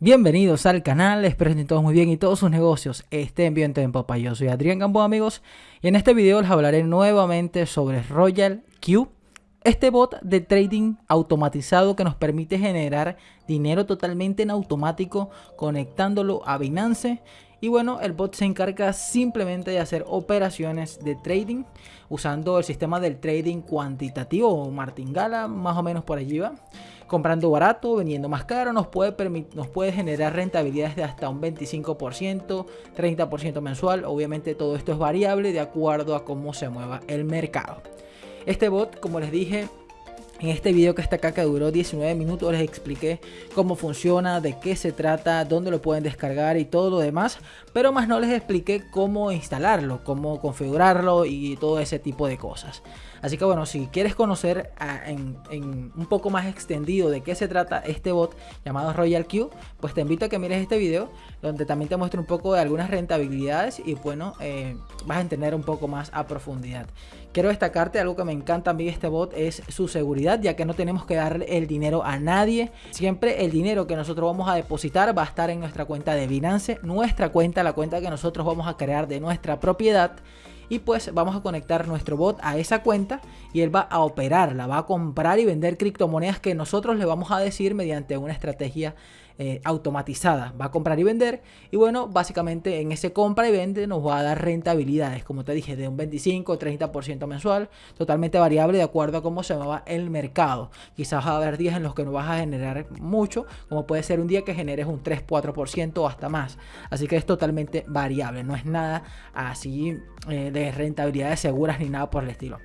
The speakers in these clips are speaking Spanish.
Bienvenidos al canal, espero que todos muy bien y todos sus negocios estén bien en popa. Yo soy Adrián Gambo amigos y en este video les hablaré nuevamente sobre Royal Q, este bot de trading automatizado que nos permite generar dinero totalmente en automático conectándolo a Binance y bueno, el bot se encarga simplemente de hacer operaciones de trading usando el sistema del trading cuantitativo o martingala, más o menos por allí va comprando barato, vendiendo más caro, nos puede, nos puede generar rentabilidades de hasta un 25%, 30% mensual. Obviamente todo esto es variable de acuerdo a cómo se mueva el mercado. Este bot, como les dije, en este video que está acá que duró 19 minutos les expliqué cómo funciona, de qué se trata, dónde lo pueden descargar y todo lo demás. Pero más no les expliqué cómo instalarlo, cómo configurarlo y todo ese tipo de cosas. Así que bueno, si quieres conocer en, un poco más extendido de qué se trata este bot llamado Royal Q, pues te invito a que mires este video donde también te muestro un poco de algunas rentabilidades y bueno, eh, vas a entender un poco más a profundidad. Quiero destacarte algo que me encanta a mí de este bot es su seguridad, ya que no tenemos que darle el dinero a nadie. Siempre el dinero que nosotros vamos a depositar va a estar en nuestra cuenta de Binance, nuestra cuenta, la cuenta que nosotros vamos a crear de nuestra propiedad y pues vamos a conectar nuestro bot a esa cuenta y él va a operarla, va a comprar y vender criptomonedas que nosotros le vamos a decir mediante una estrategia eh, automatizada. Va a comprar y vender y bueno, básicamente en ese compra y vende nos va a dar rentabilidades, como te dije, de un 25 o 30% mensual, totalmente variable de acuerdo a cómo se mueva el mercado. Quizás va a haber días en los que no vas a generar mucho, como puede ser un día que generes un 3-4% o hasta más. Así que es totalmente variable, no es nada así eh, de rentabilidades seguras ni nada por el estilo.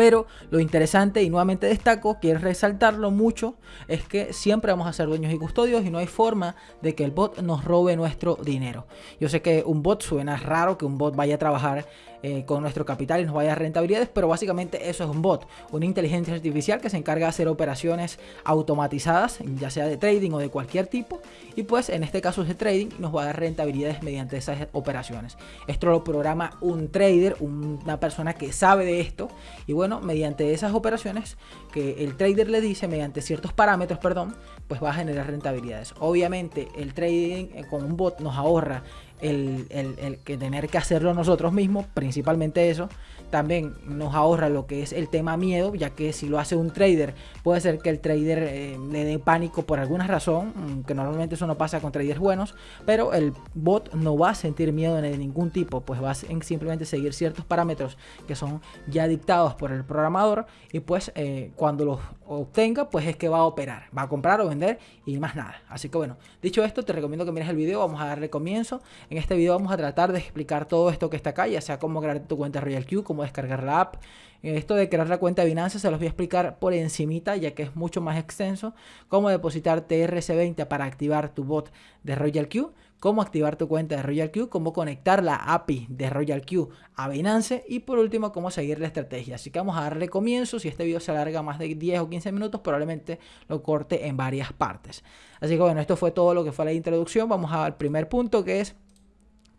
Pero lo interesante y nuevamente destaco, quiero resaltarlo mucho, es que siempre vamos a ser dueños y custodios y no hay forma de que el bot nos robe nuestro dinero. Yo sé que un bot suena raro que un bot vaya a trabajar eh, con nuestro capital y nos vaya a rentabilidades, pero básicamente eso es un bot, una inteligencia artificial que se encarga de hacer operaciones automatizadas, ya sea de trading o de cualquier tipo, y pues en este caso es de trading nos va a dar rentabilidades mediante esas operaciones. Esto lo programa un trader, una persona que sabe de esto, y bueno, mediante esas operaciones que el trader le dice, mediante ciertos parámetros, perdón, pues va a generar rentabilidades. Obviamente el trading eh, con un bot nos ahorra el, el, que tener que hacerlo nosotros mismos, principalmente eso, también nos ahorra lo que es el tema miedo, ya que si lo hace un trader, puede ser que el trader eh, le dé pánico por alguna razón, mm, que normalmente eso no pasa con traders buenos, pero el bot no va a sentir miedo de ningún tipo, pues va a simplemente seguir ciertos parámetros que son ya dictados por el programador y pues eh, cuando los obtenga, pues es que va a operar, va a comprar o vender y más nada. Así que bueno, dicho esto, te recomiendo que mires el video, vamos a darle comienzo. En este video vamos a tratar de explicar todo esto que está acá, ya sea cómo crear tu cuenta Royal Q, cómo descargar la app. Esto de crear la cuenta de Binance se los voy a explicar por encimita, ya que es mucho más extenso. Cómo depositar TRC20 para activar tu bot de Royal Q cómo activar tu cuenta de Royal Q, cómo conectar la API de Royal Q a Binance y por último cómo seguir la estrategia. Así que vamos a darle comienzo, si este video se alarga más de 10 o 15 minutos probablemente lo corte en varias partes. Así que bueno, esto fue todo lo que fue la introducción, vamos al primer punto que es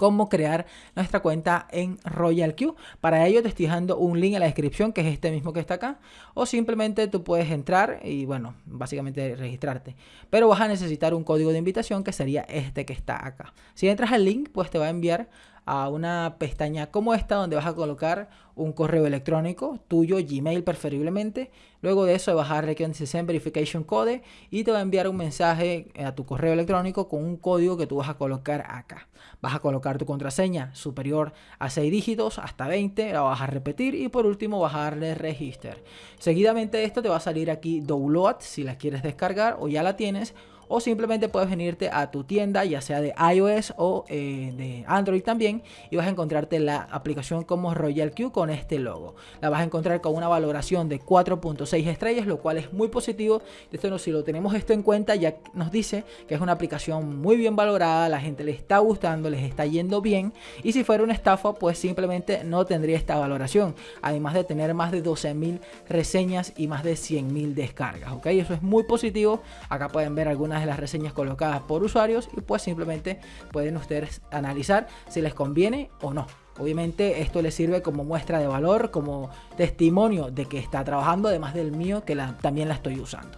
cómo crear nuestra cuenta en Royal Q. Para ello te estoy dejando un link en la descripción que es este mismo que está acá. O simplemente tú puedes entrar y bueno, básicamente registrarte. Pero vas a necesitar un código de invitación que sería este que está acá. Si entras al link pues te va a enviar a una pestaña como esta donde vas a colocar un correo electrónico tuyo, Gmail preferiblemente. Luego de eso vas a Send Verification Code y te va a enviar un mensaje a tu correo electrónico con un código que tú vas a colocar acá. Vas a colocar tu contraseña superior a 6 dígitos hasta 20, la vas a repetir y por último vas a darle Register. Seguidamente de esto te va a salir aquí Download si la quieres descargar o ya la tienes o simplemente puedes venirte a tu tienda ya sea de iOS o eh, de Android también y vas a encontrarte la aplicación como Royal Q con este logo. La vas a encontrar con una valoración de 4.6 estrellas lo cual es muy positivo. Esto no, si lo tenemos esto en cuenta ya nos dice que es una aplicación muy bien valorada, la gente le está gustando, les está yendo bien y si fuera una estafa pues simplemente no tendría esta valoración. Además de tener más de 12.000 reseñas y más de 100.000 descargas. ¿ok? Eso es muy positivo. Acá pueden ver algunas las reseñas colocadas por usuarios y pues simplemente pueden ustedes analizar si les conviene o no. Obviamente esto les sirve como muestra de valor, como testimonio de que está trabajando, además del mío que también la estoy usando.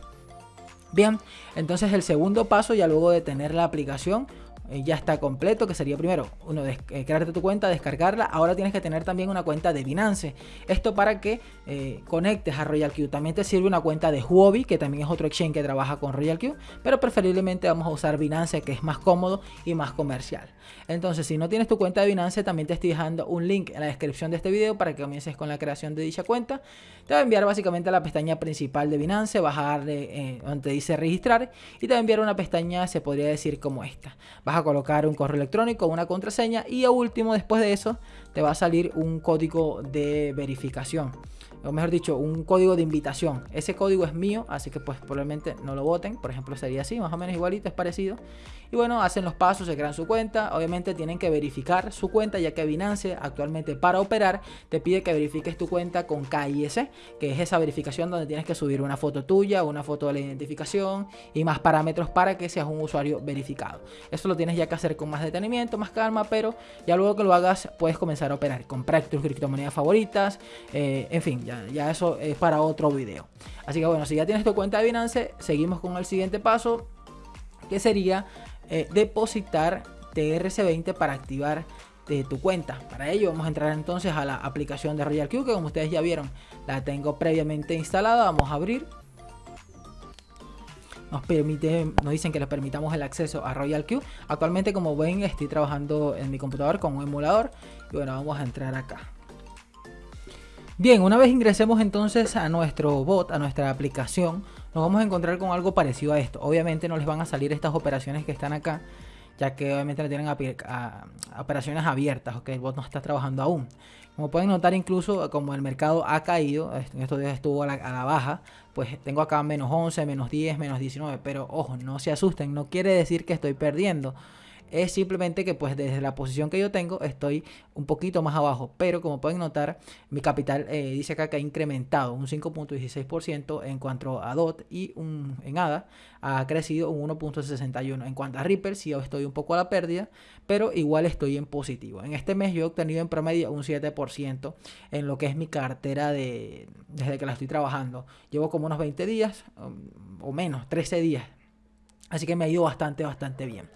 Bien, entonces el segundo paso ya luego de tener la aplicación eh, ya está completo, que sería primero, uno, eh, crearte tu cuenta, descargarla. Ahora tienes que tener también una cuenta de Binance. Esto para que eh, conectes a Royal Q. También te sirve una cuenta de Huobi, que también es otro exchange que trabaja con Royal Q, pero preferiblemente vamos a usar Binance, que es más cómodo y más comercial. Entonces, si no tienes tu cuenta de Binance, también te estoy dejando un link en la descripción de este video para que comiences con la creación de dicha cuenta. Te va a enviar básicamente a la pestaña principal de Binance, vas a darle donde dice registrar y te va a enviar una pestaña, se podría decir como esta a colocar un correo electrónico, una contraseña y a último después de eso te va a salir un código de verificación o mejor dicho, un código de invitación. Ese código es mío, así que pues probablemente no lo voten. Por ejemplo, sería así, más o menos igualito, es parecido. Y bueno, hacen los pasos, se crean su cuenta. Obviamente tienen que verificar su cuenta, ya que Binance actualmente para operar te pide que verifiques tu cuenta con KIS, que es esa verificación donde tienes que subir una foto tuya, una foto de la identificación y más parámetros para que seas un usuario verificado. Eso lo tienes ya que hacer con más detenimiento, más calma, pero ya luego que lo hagas puedes comenzar a operar. Comprar tus criptomonedas favoritas, eh, en fin, ya ya, eso es para otro video. Así que bueno, si ya tienes tu cuenta de Binance, seguimos con el siguiente paso, que sería eh, depositar TRC20 para activar de tu cuenta. Para ello vamos a entrar entonces a la aplicación de Royal Q, que como ustedes ya vieron, la tengo previamente instalada. Vamos a abrir. Nos, permite, nos dicen que les permitamos el acceso a Royal Q. Actualmente, como ven, estoy trabajando en mi computador con un emulador. Y bueno, vamos a entrar acá. Bien, una vez ingresemos entonces a nuestro bot, a nuestra aplicación, nos vamos a encontrar con algo parecido a esto. Obviamente no les van a salir estas operaciones que están acá, ya que obviamente tienen operaciones abiertas, ok, el bot no está trabajando aún. Como pueden notar incluso como el mercado ha caído, en estos días estuvo a la, a la, baja, pues tengo acá menos 11, menos 10, menos 19, pero ojo, no se asusten, no quiere decir que estoy perdiendo es simplemente que pues desde la posición que yo tengo estoy un poquito más abajo, pero como pueden notar mi capital eh, dice acá que ha incrementado un 5.16% en cuanto a DOT y un, en ADA ha crecido un 1.61. En cuanto a Ripple sí estoy un poco a la pérdida, pero igual estoy en positivo. En este mes yo he obtenido en promedio un 7% en lo que es mi cartera de desde que la estoy trabajando. Llevo como unos 20 días um, o menos, 13 días. Así que me ha ido bastante, bastante bien.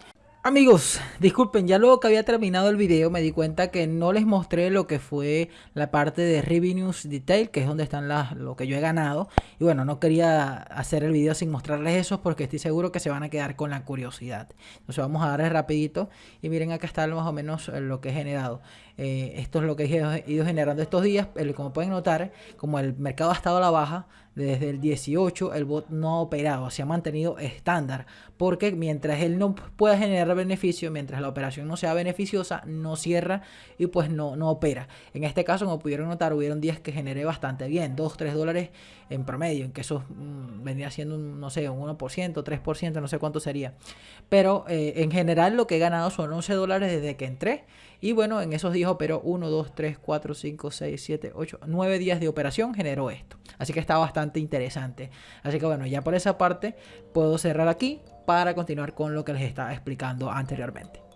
Amigos, disculpen, ya luego que había terminado el video me di cuenta que no les mostré lo que fue la parte de Revenues Detail, que es donde están las, lo que yo he ganado. Y bueno, no quería hacer el video sin mostrarles eso porque estoy seguro que se van a quedar con la curiosidad. Entonces vamos a darles rapidito y miren acá está más o menos lo que he generado. Eh, esto es lo que he ido generando estos días. como pueden notar, como el mercado ha estado a la baja, desde el 18 el bot no ha operado, se ha mantenido estándar. Porque mientras él no pueda generar beneficio, mientras la operación no sea beneficiosa, no cierra y pues no, no opera. En este caso, como pudieron notar, hubieron días que generé bastante bien, 2, 3 dólares en promedio, en que eso mm, vendría siendo, un, no sé, un 1%, 3%, no sé cuánto sería. Pero eh, en general lo que he ganado son 11 dólares desde que entré. Y bueno, en esos días operó 1, 2, 3, 4, 5, 6, 7, 8, 9 días de operación generó esto. Así que está bastante interesante. Así que bueno, ya por esa parte puedo cerrar aquí para continuar con lo que les estaba explicando anteriormente.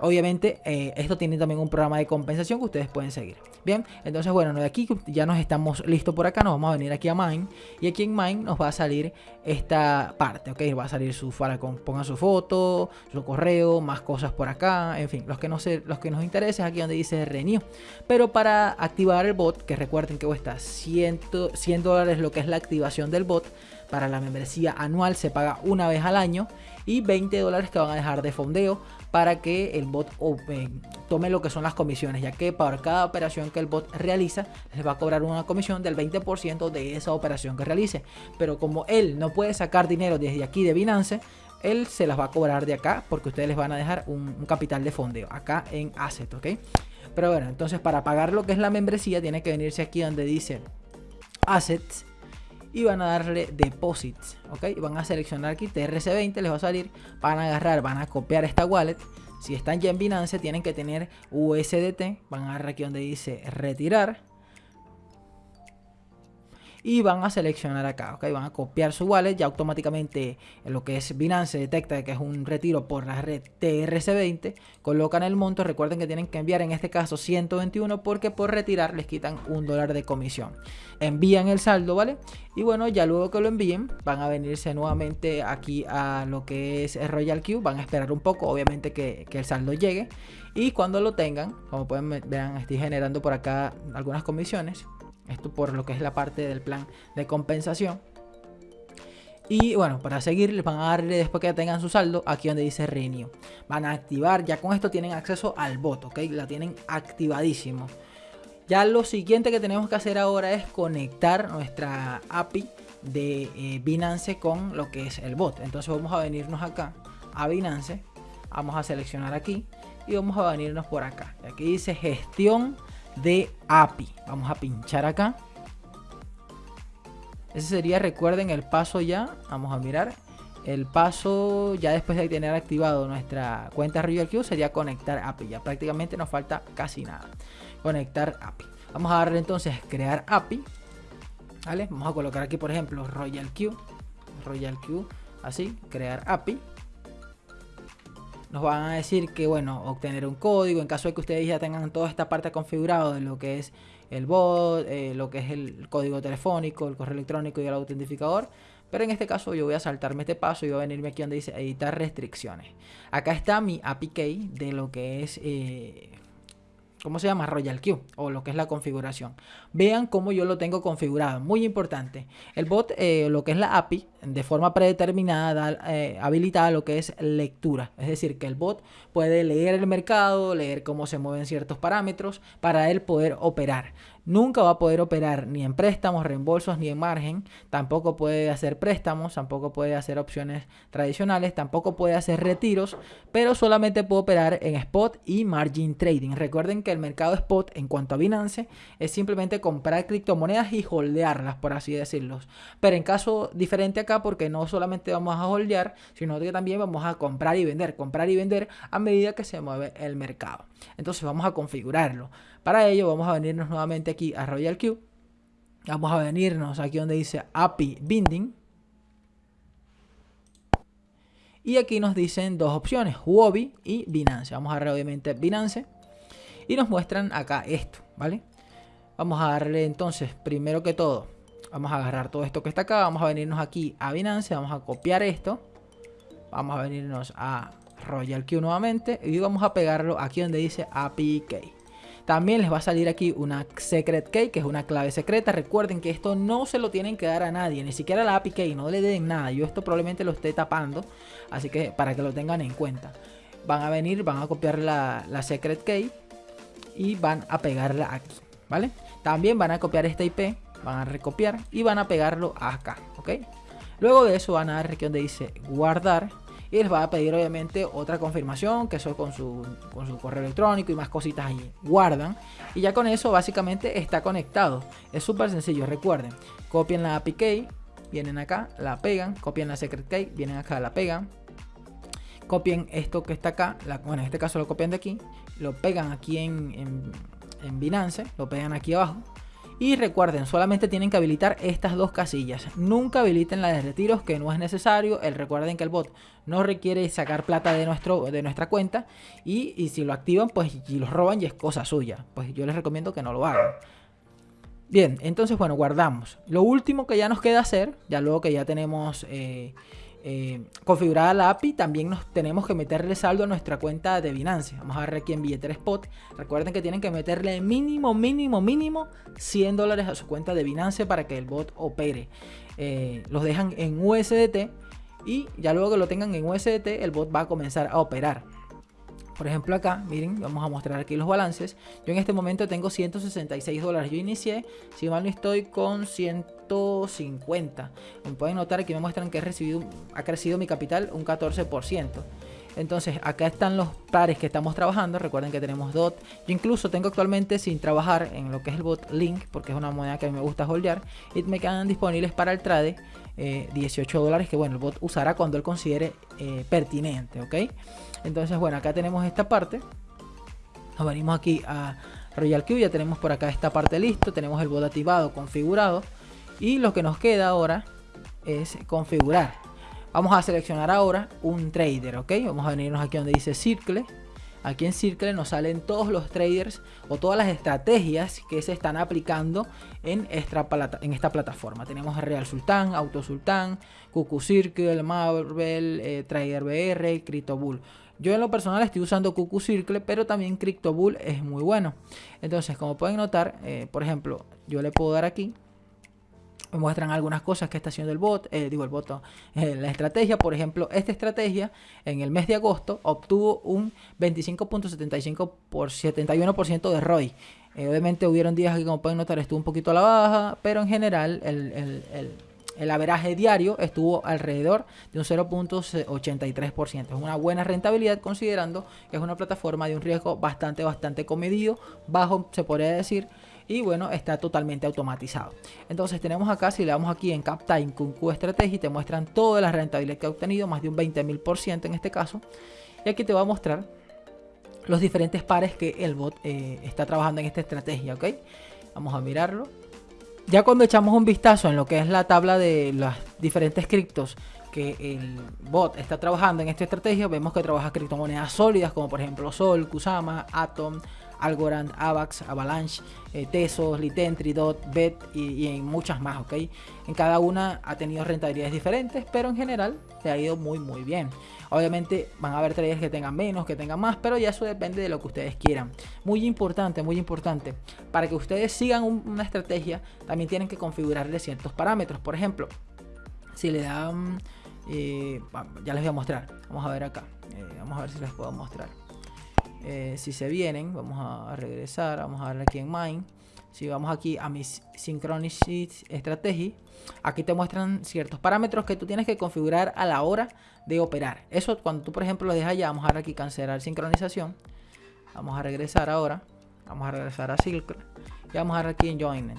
Obviamente, eh, esto tiene también un programa de compensación que ustedes pueden seguir. Bien, entonces bueno, de aquí ya nos estamos listos por acá, nos vamos a venir aquí a Mine y aquí en Mine nos va a salir esta parte, ok, va a salir su Falcon, pongan su foto, su correo, más cosas por acá, en fin, los que, no sé, los que nos interesa es aquí donde dice Renew. Pero para activar el bot, que recuerden que cuesta 100, 100 dólares lo que es la activación del bot, para la membresía anual se paga una vez al año y 20 dólares que van a dejar de fondeo para que el bot tome lo que son las comisiones, ya que para cada operación que el bot realiza, les va a cobrar una comisión del 20% de esa operación que realice. Pero como él no puede sacar dinero desde aquí de Binance, él se las va a cobrar de acá porque ustedes les van a dejar un, un capital de fondeo acá en Asset, ¿ok? Pero bueno, entonces para pagar lo que es la membresía, tiene que venirse aquí donde dice Assets y van a darle deposits, ok, van a seleccionar aquí TRC20, les va a salir, van a agarrar, van a copiar esta wallet, si están ya en Binance tienen que tener USDT, van a agarrar aquí donde dice retirar, y van a seleccionar acá, ¿ok? Van a copiar su wallet, ya automáticamente en lo que es Binance detecta que es un retiro por la red TRC20, colocan el monto, recuerden que tienen que enviar en este caso 121 porque por retirar les quitan un dólar de comisión. Envían el saldo, ¿vale? Y bueno, ya luego que lo envíen, van a venirse nuevamente aquí a lo que es Royal Q, van a esperar un poco, obviamente que, que el saldo llegue y cuando lo tengan, como pueden ver, estoy generando por acá algunas comisiones esto por lo que es la parte del plan de compensación. Y bueno, para seguir les van a darle después que tengan su saldo aquí donde dice Renew. Van a activar, ya con esto tienen acceso al bot, ¿ok? La tienen activadísimo. Ya lo siguiente que tenemos que hacer ahora es conectar nuestra API de eh, Binance con lo que es el bot. Entonces vamos a venirnos acá a Binance. Vamos a seleccionar aquí y vamos a venirnos por acá. Aquí dice gestión de API. Vamos a pinchar acá. Ese sería, recuerden, el paso ya. Vamos a mirar. El paso ya después de tener activado nuestra cuenta RiverQ sería conectar API. Ya prácticamente nos falta casi nada. Conectar API. Vamos a darle entonces crear API. ¿Vale? Vamos a colocar aquí, por ejemplo, Royal Q. Royal Q. Así, crear API nos van a decir que, bueno, obtener un código en caso de que ustedes ya tengan toda esta parte configurada de lo que es el bot, eh, lo que es el código telefónico, el correo electrónico y el autentificador. Pero en este caso yo voy a saltarme este paso y voy a venirme aquí donde dice editar restricciones. Acá está mi API de lo que es eh, ¿cómo se llama? Royal Q o lo que es la configuración. Vean cómo yo lo tengo configurado, muy importante. El bot, eh, lo que es la API, de forma predeterminada, eh, habilitada lo que es lectura. Es decir, que el bot puede leer el mercado, leer cómo se mueven ciertos parámetros para él poder operar nunca va a poder operar ni en préstamos, reembolsos, ni en margen. Tampoco puede hacer préstamos, tampoco puede hacer opciones tradicionales, tampoco puede hacer retiros, pero solamente puede operar en spot y margin trading. Recuerden que el mercado spot en cuanto a Binance es simplemente comprar criptomonedas y holdearlas, por así decirlo. Pero en caso diferente acá, porque no solamente vamos a holdear, sino que también vamos a comprar y vender, comprar y vender a medida que se mueve el mercado. Entonces vamos a configurarlo. Para ello vamos a venirnos nuevamente aquí a Royal Q. Vamos a venirnos aquí donde dice API Binding. Y aquí nos dicen dos opciones, Huobi y Binance. Vamos a darle obviamente Binance. Y nos muestran acá esto, ¿vale? Vamos a darle entonces, primero que todo, vamos a agarrar todo esto que está acá. Vamos a venirnos aquí a Binance, vamos a copiar esto. Vamos a venirnos a Royal Q nuevamente. Y vamos a pegarlo aquí donde dice API Key. También les va a salir aquí una secret key, que es una clave secreta. Recuerden que esto no se lo tienen que dar a nadie, ni siquiera la API key, no le den nada. Yo esto probablemente lo esté tapando, así que para que lo tengan en cuenta. Van a venir, van a copiar la, secret key y van a pegarla aquí, ¿vale? También van a copiar esta IP, van a recopiar y van a pegarlo acá, ¿ok? Luego de eso van a dar aquí donde dice guardar y les va a pedir obviamente otra confirmación, que eso con su, con su correo electrónico y más cositas ahí. Guardan y ya con eso básicamente está conectado. Es súper sencillo, recuerden. Copian la API key, vienen acá, la pegan, copian la secret key, vienen acá, la pegan. Copien esto que está acá, bueno en este caso lo copian de aquí, lo pegan aquí en, en, en Binance, lo pegan aquí abajo y recuerden, solamente tienen que habilitar estas dos casillas. Nunca habiliten la de retiros, que no es necesario. El, recuerden que el bot no requiere sacar plata de, nuestro, de nuestra cuenta. Y, si lo activan, pues y los roban y es cosa suya. Pues yo les recomiendo que no lo hagan. Bien, entonces bueno, guardamos. Lo último que ya nos queda hacer, ya luego que ya tenemos... Eh, eh, configurada la API, también nos tenemos que meterle saldo a nuestra cuenta de Binance. Vamos a ver aquí en billetera spot. Recuerden que tienen que meterle mínimo, mínimo, mínimo 100 dólares a su cuenta de Binance para que el bot opere. Eh, los dejan en USDT y ya luego que lo tengan en USDT, el bot va a comenzar a operar. Por ejemplo acá, miren, vamos a mostrar aquí los balances. Yo en este momento tengo 166 dólares. Yo inicié, si mal no estoy, con 150. Como pueden notar aquí me muestran que he recibido, ha crecido mi capital un 14%. Entonces acá están los pares que estamos trabajando. Recuerden que tenemos DOT. Yo incluso tengo actualmente sin trabajar en lo que es el bot Link, porque es una moneda que a mí me gusta holdear. Y me quedan disponibles para el trade 18 eh, dólares que bueno, el bot usará cuando él considere eh, pertinente. ¿ok? Entonces, bueno, acá tenemos esta parte. Nos venimos aquí a Royal Q, ya tenemos por acá esta parte listo. Tenemos el bot activado, configurado. Y lo que nos queda ahora es configurar. Vamos a seleccionar ahora un trader, ¿ok? Vamos a venirnos aquí donde dice Circle. Aquí en Circle nos salen todos los traders o todas las estrategias que se están aplicando en esta, en esta plataforma. Tenemos Real Sultán, Auto Sultán, QQ Circle, Marvel, eh, Trader BR, CryptoBull. Yo en lo personal estoy usando QQ Circle, pero también CryptoBull es muy bueno. Entonces, como pueden notar, eh, por ejemplo, yo le puedo dar aquí me muestran algunas cosas que está haciendo el bot, eh, digo el bot, eh, la estrategia, por ejemplo, esta estrategia en el mes de agosto obtuvo un 25.75 por 71% de ROI. Eh, obviamente hubieron días que como pueden notar estuvo un poquito a la baja, pero en general el, el, el, el averaje diario estuvo alrededor de un 0.83%. Es una buena rentabilidad considerando que es una plataforma de un riesgo bastante, bastante comedido, bajo se podría decir, y bueno, está totalmente automatizado. Entonces tenemos acá, si le damos aquí en CapTime con Q te muestran toda la rentabilidad que ha obtenido, más de un 20.000% en este caso. Y aquí te va a mostrar los diferentes pares que el bot eh, está trabajando en esta estrategia, ¿ok? Vamos a mirarlo. Ya cuando echamos un vistazo en lo que es la tabla de las diferentes criptos que el bot está trabajando en esta estrategia, vemos que trabaja criptomonedas sólidas como por ejemplo Sol, Kusama, Atom, Algorand, Avax, Avalanche, eh, Tesos, Litentry, Dot, Bet y, en muchas más, ¿ok? En cada una ha tenido rentabilidades diferentes, pero en general te ha ido muy muy bien. Obviamente van a haber traders que tengan menos, que tengan más, pero ya eso depende de lo que ustedes quieran. Muy importante, muy importante. Para que ustedes sigan una estrategia, también tienen que configurarle ciertos parámetros. Por ejemplo, si le dan... Eh, ya les voy a mostrar. Vamos a ver acá. Eh, vamos a ver si les puedo mostrar. Eh, si se vienen, vamos a, regresar, vamos a darle aquí en Mind. Si vamos aquí a mis Synchronicity Strategy, aquí te muestran ciertos parámetros que tú tienes que configurar a la hora de operar. Eso cuando tú, por ejemplo, lo dejas ya, vamos a darle aquí cancelar sincronización. Vamos a regresar ahora. Vamos a regresar a Silk. Y vamos a darle aquí en Join.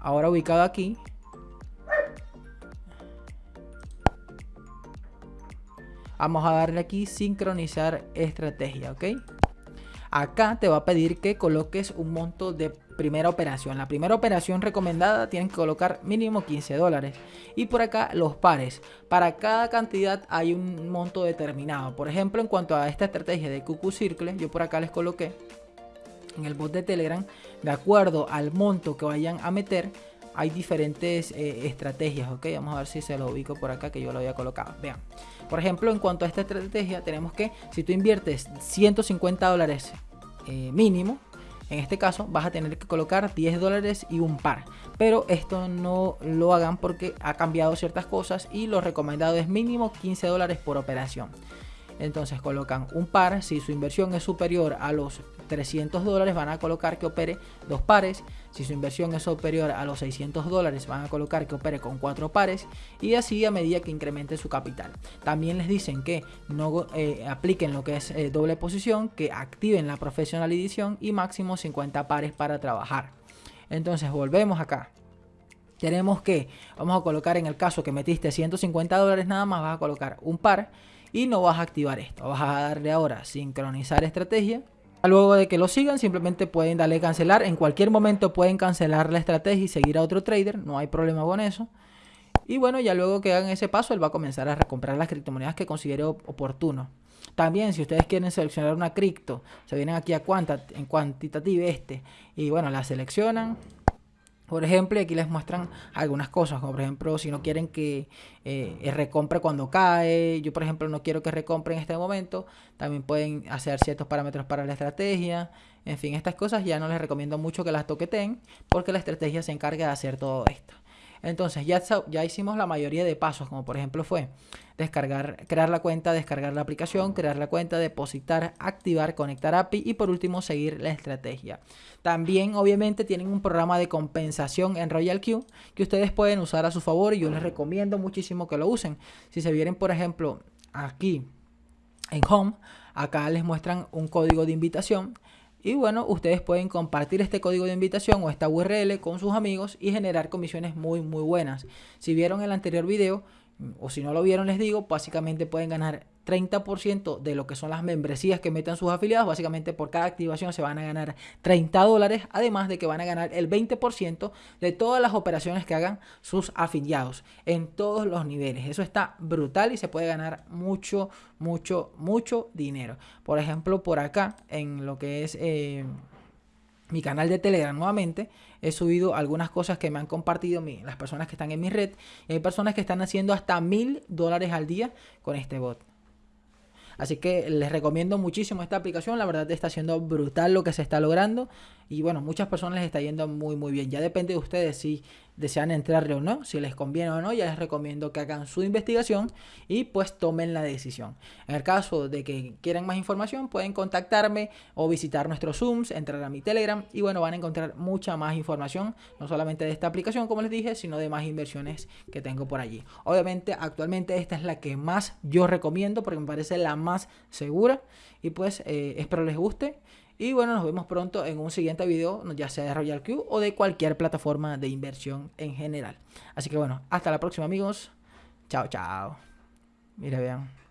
Ahora ubicado aquí, Vamos a darle aquí sincronizar estrategia, ¿ok? Acá te va a pedir que coloques un monto de primera operación. La primera operación recomendada tienen que colocar mínimo 15 dólares. Y por acá los pares. Para cada cantidad hay un monto determinado. Por ejemplo, en cuanto a esta estrategia de QQ Circle, yo por acá les coloqué en el bot de Telegram, de acuerdo al monto que vayan a meter, hay diferentes eh, estrategias, ok. Vamos a ver si se lo ubico por acá que yo lo había colocado. Vean. Por ejemplo, en cuanto a esta estrategia, tenemos que si tú inviertes 150 dólares eh, mínimo, en este caso vas a tener que colocar 10 dólares y un par. Pero esto no lo hagan porque ha cambiado ciertas cosas y lo recomendado es mínimo 15 dólares por operación. Entonces colocan un par, si su inversión es superior a los 300 dólares van a colocar que opere dos pares, si su inversión es superior a los 600 dólares van a colocar que opere con cuatro pares y así a medida que incremente su capital. También les dicen que no eh, apliquen lo que es eh, doble posición, que activen la profesional edición y máximo 50 pares para trabajar. Entonces volvemos acá tenemos que, vamos a colocar en el caso que metiste 150 dólares nada más, vas a colocar un par y no vas a activar esto. Vas a darle ahora sincronizar estrategia. Luego de que lo sigan, simplemente pueden darle cancelar. En cualquier momento pueden cancelar la estrategia y seguir a otro trader. No hay problema con eso. Y bueno, ya luego que hagan ese paso, él va a comenzar a recomprar las criptomonedas que considere oportuno. También, si ustedes quieren seleccionar una cripto, se vienen aquí a en Quantitative este. Y bueno, la seleccionan por ejemplo, aquí les muestran algunas cosas, como por ejemplo, si no quieren que eh, recompre cuando cae, yo por ejemplo no quiero que recompre en este momento, también pueden hacer ciertos parámetros para la estrategia, en fin, estas cosas ya no les recomiendo mucho que las toqueten, porque la estrategia se encarga de hacer todo esto. Entonces ya, ya hicimos la mayoría de pasos, como por ejemplo fue descargar, crear la cuenta, descargar la aplicación, crear la cuenta, depositar, activar, conectar API y por último seguir la estrategia. También obviamente tienen un programa de compensación en Royal Q que ustedes pueden usar a su favor y yo les recomiendo muchísimo que lo usen. Si se vienen por ejemplo aquí en Home, acá les muestran un código de invitación y bueno, ustedes pueden compartir este código de invitación o esta URL con sus amigos y generar comisiones muy muy buenas. Si vieron el anterior video, o si no lo vieron les digo, básicamente pueden ganar 30% de lo que son las membresías que metan sus afiliados. Básicamente por cada activación se van a ganar 30 dólares, además de que van a ganar el 20% de todas las operaciones que hagan sus afiliados en todos los niveles. Eso está brutal y se puede ganar mucho, mucho, mucho dinero. Por ejemplo, por acá en lo que es... Eh, mi canal de Telegram nuevamente, he subido algunas cosas que me han compartido las personas que están en mi red. Y hay personas que están haciendo hasta mil dólares al día con este bot. Así que les recomiendo muchísimo esta aplicación. La verdad está siendo brutal lo que se está logrando. Y bueno, muchas personas les está yendo muy muy bien. Ya depende de ustedes si desean entrarle o no, si les conviene o no. Ya les recomiendo que hagan su investigación y pues tomen la decisión. En el caso de que quieran más información, pueden contactarme o visitar nuestros Zooms, entrar a mi Telegram y bueno, van a encontrar mucha más información, no solamente de esta aplicación como les dije, sino de más inversiones que tengo por allí. Obviamente, actualmente esta es la que más yo recomiendo porque me parece la más segura y pues eh, espero les guste. Y bueno, nos vemos pronto en un siguiente video, ya sea de Royal Q o de cualquier plataforma de inversión en general. Así que bueno, hasta la próxima amigos. Chao, chao. Mira, vean.